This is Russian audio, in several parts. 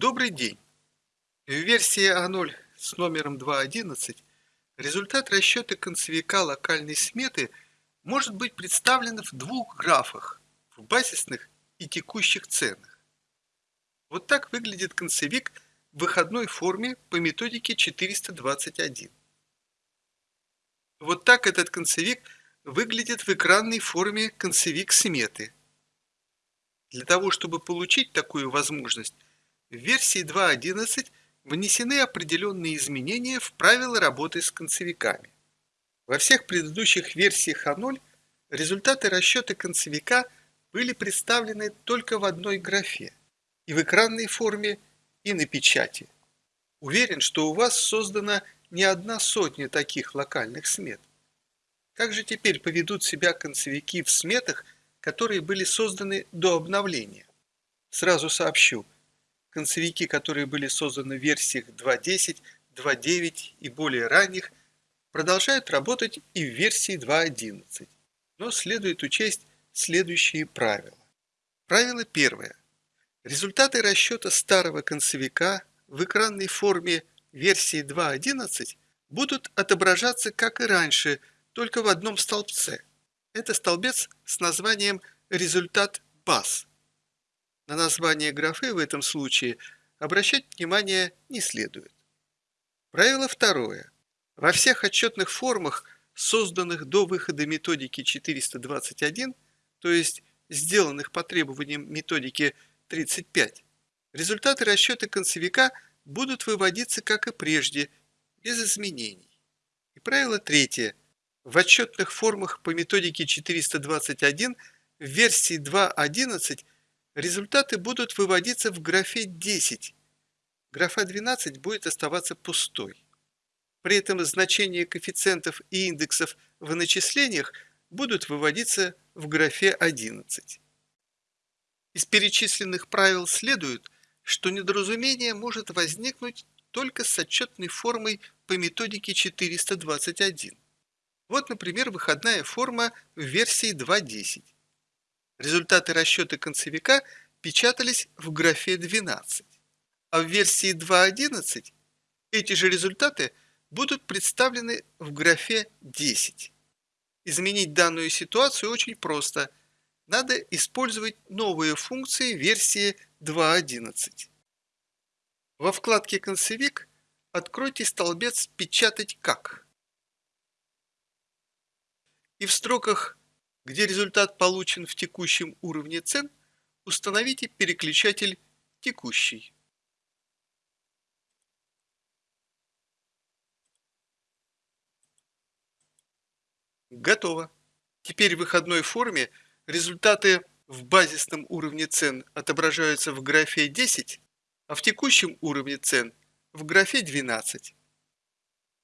Добрый день! В версии А0 с номером 2.11 результат расчета концевика локальной сметы может быть представлен в двух графах – в базисных и текущих ценах. Вот так выглядит концевик в выходной форме по методике 421. Вот так этот концевик выглядит в экранной форме концевик сметы – для того, чтобы получить такую возможность, в версии 2.11 внесены определенные изменения в правила работы с концевиками. Во всех предыдущих версиях А0 результаты расчета концевика были представлены только в одной графе, и в экранной форме, и на печати. Уверен, что у вас создана не одна сотня таких локальных смет. Как же теперь поведут себя концевики в сметах – которые были созданы до обновления. Сразу сообщу, концевики, которые были созданы в версиях 2.10, 2.9 и более ранних, продолжают работать и в версии 2.11, но следует учесть следующие правила. Правило первое. Результаты расчета старого концевика в экранной форме версии 2.11 будут отображаться, как и раньше, только в одном столбце – это столбец с названием «Результат баз». На название графы в этом случае обращать внимание не следует. Правило второе. Во всех отчетных формах, созданных до выхода методики 421, то есть сделанных по требованиям методики 35, результаты расчета концевика будут выводиться, как и прежде, без изменений. И правило третье – в отчетных формах по методике 421 в версии 2.11 результаты будут выводиться в графе 10. Графа 12 будет оставаться пустой. При этом значения коэффициентов и индексов в начислениях будут выводиться в графе 11. Из перечисленных правил следует, что недоразумение может возникнуть только с отчетной формой по методике 421. Вот, например, выходная форма в версии 2.10. Результаты расчета концевика печатались в графе 12, а в версии 2.11 эти же результаты будут представлены в графе 10. Изменить данную ситуацию очень просто. Надо использовать новые функции версии 2.11. Во вкладке «Концевик» откройте столбец «Печатать как» и в строках, где результат получен в текущем уровне цен, установите переключатель «Текущий». Готово. Теперь в выходной форме результаты в базисном уровне цен отображаются в графе 10, а в текущем уровне цен в графе 12.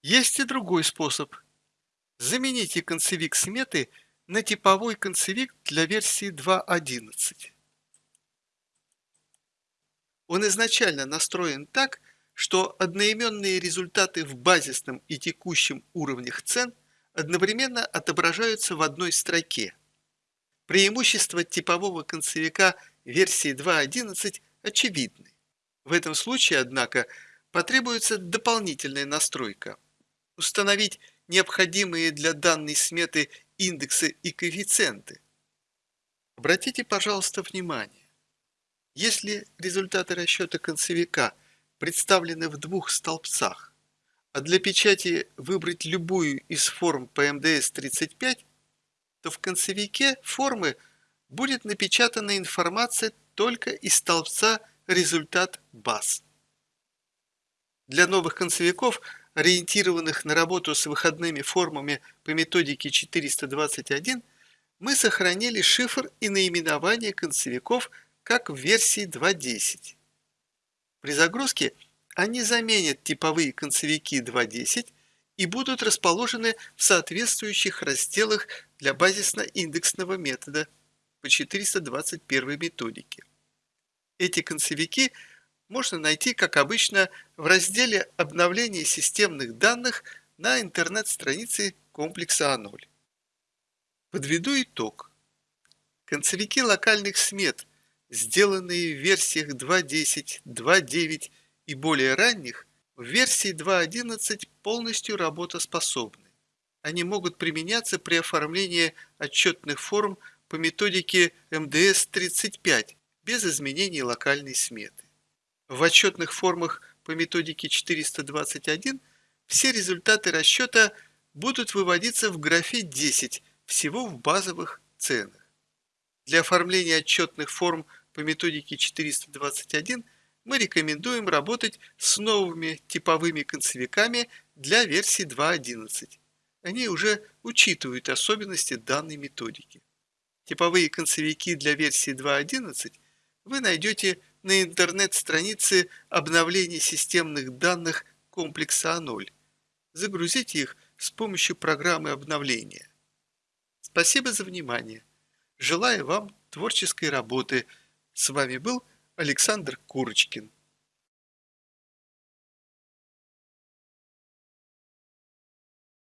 Есть и другой способ Замените концевик сметы на типовой концевик для версии 2.11. Он изначально настроен так, что одноименные результаты в базисном и текущем уровнях цен одновременно отображаются в одной строке. Преимущества типового концевика версии 2.11 очевидны. В этом случае, однако, потребуется дополнительная настройка. Установить необходимые для данной сметы индексы и коэффициенты. Обратите, пожалуйста, внимание. Если результаты расчета концевика представлены в двух столбцах, а для печати выбрать любую из форм по МДС-35, то в концевике формы будет напечатана информация только из столбца «Результат баз». Для новых концевиков – ориентированных на работу с выходными формами по методике 421, мы сохранили шифр и наименование концевиков как в версии 2.10. При загрузке они заменят типовые концевики 2.10 и будут расположены в соответствующих разделах для базисно-индексного метода по 421 методике. Эти концевики – можно найти, как обычно, в разделе «Обновление системных данных» на интернет-странице комплекса А0. Подведу итог. Концевики локальных смет, сделанные в версиях 2.10, 2.9 и более ранних, в версии 2.11 полностью работоспособны. Они могут применяться при оформлении отчетных форм по методике МДС-35 без изменений локальной сметы. В отчетных формах по методике 421 все результаты расчета будут выводиться в графе 10 всего в базовых ценах. Для оформления отчетных форм по методике 421 мы рекомендуем работать с новыми типовыми концевиками для версии 2.11. Они уже учитывают особенности данной методики. Типовые концевики для версии 2.11 вы найдете на интернет-странице обновления системных данных комплекса А0. Загрузите их с помощью программы обновления. Спасибо за внимание. Желаю вам творческой работы. С вами был Александр Курочкин.